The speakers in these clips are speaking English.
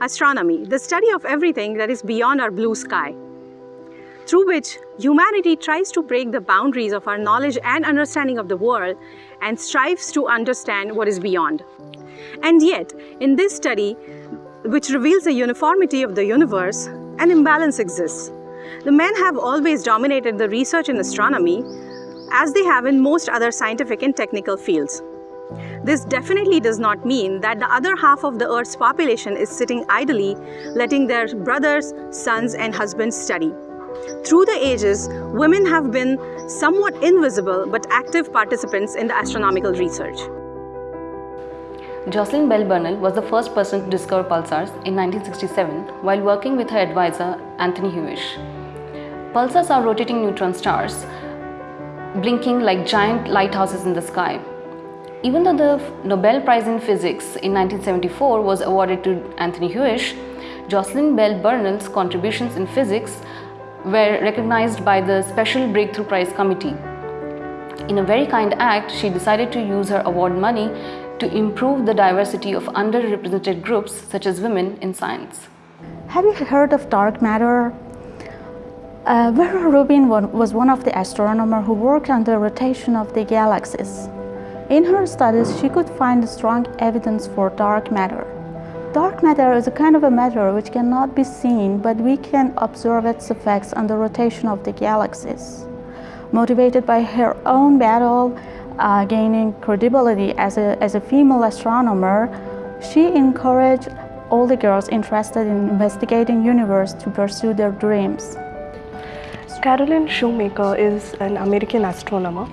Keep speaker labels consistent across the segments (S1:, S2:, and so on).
S1: astronomy, the study of everything that is beyond our blue sky, through which humanity tries to break the boundaries of our knowledge and understanding of the world and strives to understand what is beyond. And yet, in this study, which reveals the uniformity of the universe, an imbalance exists. The men have always dominated the research in astronomy, as they have in most other scientific and technical fields. This definitely does not mean that the other half of the Earth's population is sitting idly, letting their brothers, sons, and husbands study. Through the ages, women have been somewhat invisible but active participants in the astronomical research.
S2: Jocelyn Bell Burnell was the first person to discover pulsars in 1967 while working with her advisor Anthony Hewish. Pulsars are rotating neutron stars, blinking like giant lighthouses in the sky. Even though the Nobel Prize in Physics in 1974 was awarded to Anthony Hewish, Jocelyn Bell Burnell's contributions in physics were recognized by the Special Breakthrough Prize Committee. In a very kind act, she decided to use her award money to improve the diversity of underrepresented groups such as women in science.
S3: Have you heard of dark matter? Uh, Vera Rubin was one of the astronomers who worked on the rotation of the galaxies. In her studies, she could find strong evidence for dark matter. Dark matter is a kind of a matter which cannot be seen, but we can observe its effects on the rotation of the galaxies. Motivated by her own battle uh, gaining credibility as a, as a female astronomer, she encouraged all the girls interested in investigating universe to pursue their dreams.
S4: Caroline Shoemaker is an American astronomer.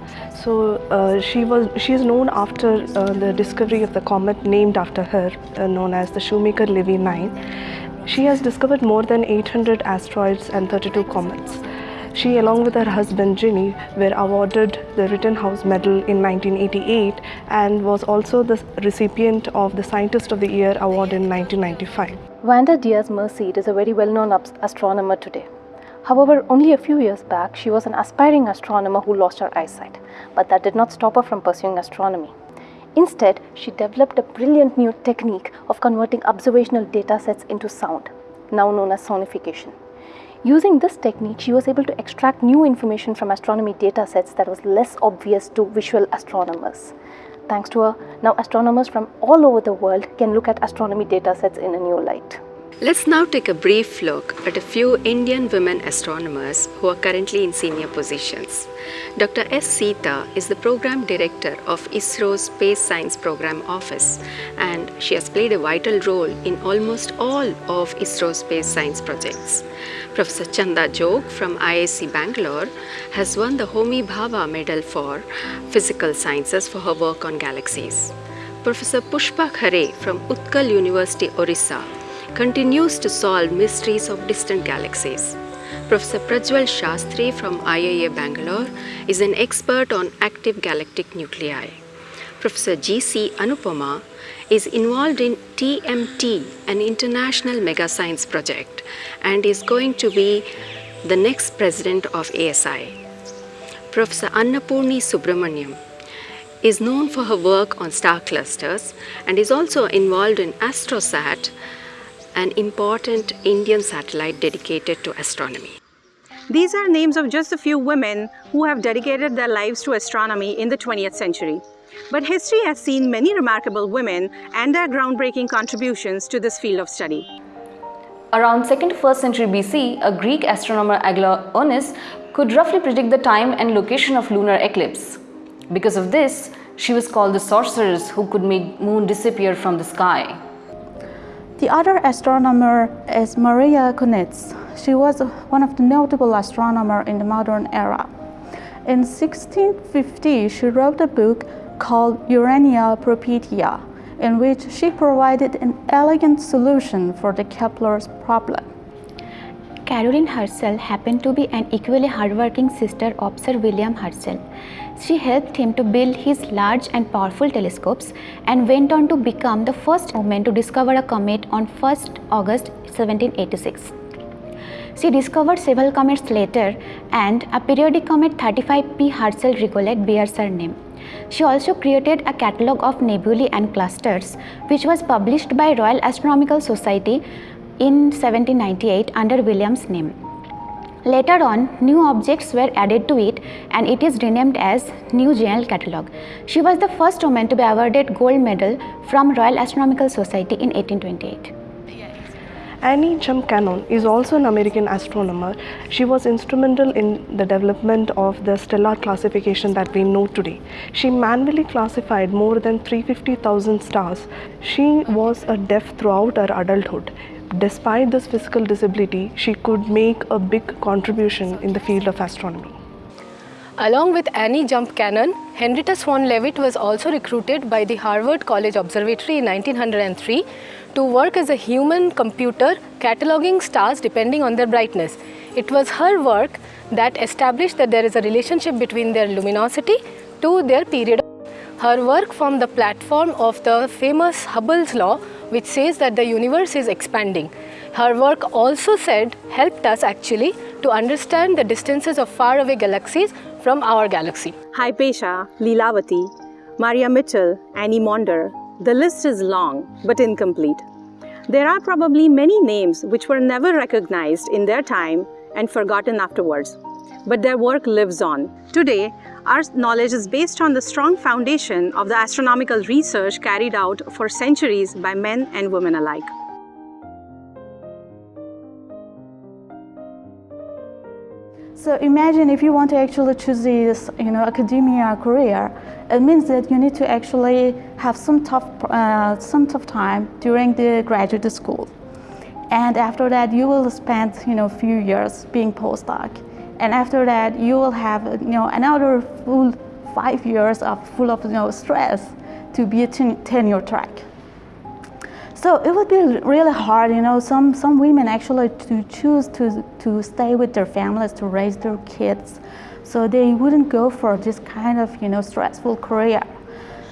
S4: So uh, she was she is known after uh, the discovery of the comet named after her, uh, known as the Shoemaker-Levy 9. She has discovered more than 800 asteroids and 32 comets. She, along with her husband Ginny, were awarded the Rittenhouse Medal in 1988 and was also the recipient of the Scientist of the Year award in 1995.
S5: Wanda Diaz Merced is a very well-known astronomer today. However, only a few years back, she was an aspiring astronomer who lost her eyesight, but that did not stop her from pursuing astronomy. Instead, she developed a brilliant new technique of converting observational data sets into sound, now known as sonification. Using this technique, she was able to extract new information from astronomy data sets that was less obvious to visual astronomers. Thanks to her, now astronomers from all over the world can look at astronomy data sets in a new light.
S6: Let's now take a brief look at a few Indian women astronomers who are currently in senior positions. Dr. S. Seetha is the Program Director of ISRO's Space Science Program Office and she has played a vital role in almost all of ISRO's space science projects. Professor Chanda Jog from IISc Bangalore has won the Homi Bhabha Medal for Physical Sciences for her work on galaxies. Professor Pushpa Khare from Utkal University, Orissa continues to solve mysteries of distant galaxies. Professor Prajval Shastri from IIA Bangalore is an expert on active galactic nuclei. Professor G.C. Anupama is involved in TMT, an international mega science project, and is going to be the next president of ASI. Professor Annapurni Subramaniam is known for her work on star clusters and is also involved in AstroSat, an important Indian satellite dedicated to astronomy.
S1: These are names of just a few women who have dedicated their lives to astronomy in the 20th century. But history has seen many remarkable women and their groundbreaking contributions to this field of study.
S2: Around 2nd to 1st century BC, a Greek astronomer Aglaonice could roughly predict the time and location of lunar eclipse. Because of this, she was called the sorceress who could make moon disappear from the sky.
S3: The other astronomer is Maria Cunitz. She was one of the notable astronomers in the modern era. In 1650, she wrote a book called Urania Propitia, in which she provided an elegant solution for the Kepler's problem.
S7: Caroline Herschel happened to be an equally hardworking sister of Sir William Herschel. She helped him to build his large and powerful telescopes and went on to become the first woman to discover a comet on 1st August 1786. She discovered several comets later and a periodic comet 35P Herschel Rigollet bears her name. She also created a catalogue of nebulae and clusters, which was published by Royal Astronomical Society in 1798 under William's name. Later on, new objects were added to it and it is renamed as New General Catalogue. She was the first woman to be awarded gold medal from Royal Astronomical Society in 1828.
S4: Annie Jump Cannon is also an American astronomer. She was instrumental in the development of the stellar classification that we know today. She manually classified more than 350,000 stars. She was a deaf throughout her adulthood. Despite this physical disability, she could make a big contribution in the field of astronomy.
S5: Along with Annie Jump Cannon, Henrietta Swan Leavitt was also recruited by the Harvard College Observatory in 1903 to work as a human computer cataloging stars depending on their brightness. It was her work that established that there is a relationship between their luminosity to their period. Her work formed the platform of the famous Hubble's law which says that the universe is expanding. Her work also said helped us actually to understand the distances of faraway galaxies from our galaxy.
S1: Hypatia, Leelavati, Maria Mitchell, Annie Maunder. The list is long but incomplete. There are probably many names which were never recognized in their time and forgotten afterwards. But their work lives on. Today, our knowledge is based on the strong foundation of the astronomical research carried out for centuries by men and women alike.
S3: So imagine if you want to actually choose this, you know, academia career, it means that you need to actually have some tough, uh, some tough time during the graduate school, and after that you will spend, you know, a few years being postdoc and after that you will have you know another full five years of full of you know stress to be a ten tenure track. So it would be really hard you know some some women actually to choose to to stay with their families to raise their kids. So they wouldn't go for this kind of you know stressful career.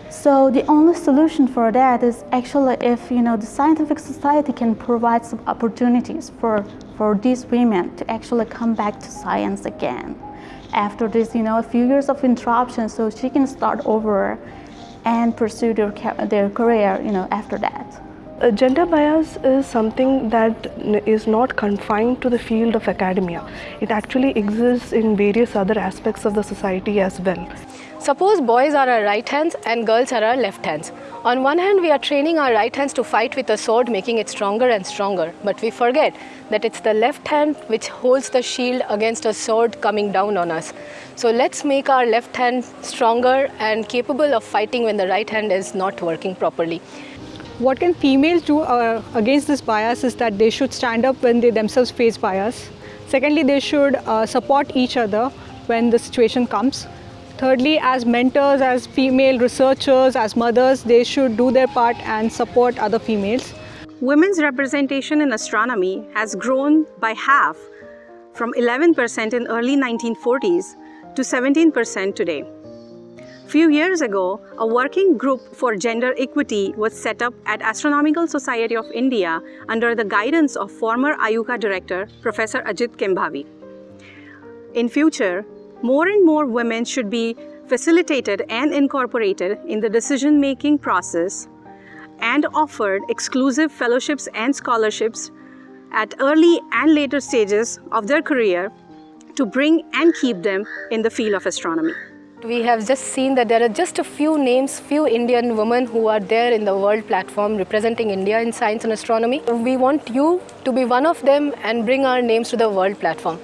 S3: So the only solution for that is actually if you know the scientific society can provide some opportunities for for these women to actually come back to science again. After this you know a few years of interruption so she can start over and pursue their, their career you know after that
S4: uh, gender bias is something that is not confined to the field of academia. It actually exists in various other aspects of the society as well.
S5: Suppose boys are our right hands and girls are our left hands. On one hand, we are training our right hands to fight with a sword, making it stronger and stronger. But we forget that it's the left hand which holds the shield against a sword coming down on us. So let's make our left hand stronger and capable of fighting when the right hand is not working properly.
S8: What can females do uh, against this bias is that they should stand up when they themselves face bias. Secondly, they should uh, support each other when the situation comes. Thirdly, as mentors, as female researchers, as mothers, they should do their part and support other females.
S1: Women's representation in astronomy has grown by half from 11% in early 1940s to 17% today. Few years ago, a working group for gender equity was set up at Astronomical Society of India under the guidance of former IUCAA director Professor Ajit Kembhavi. In future, more and more women should be facilitated and incorporated in the decision-making process and offered exclusive fellowships and scholarships at early and later stages of their career to bring and keep them in the field of astronomy.
S5: We have just seen that there are just a few names, few Indian women who are there in the world platform representing India in science and astronomy. We want you to be one of them and bring our names to the world platform.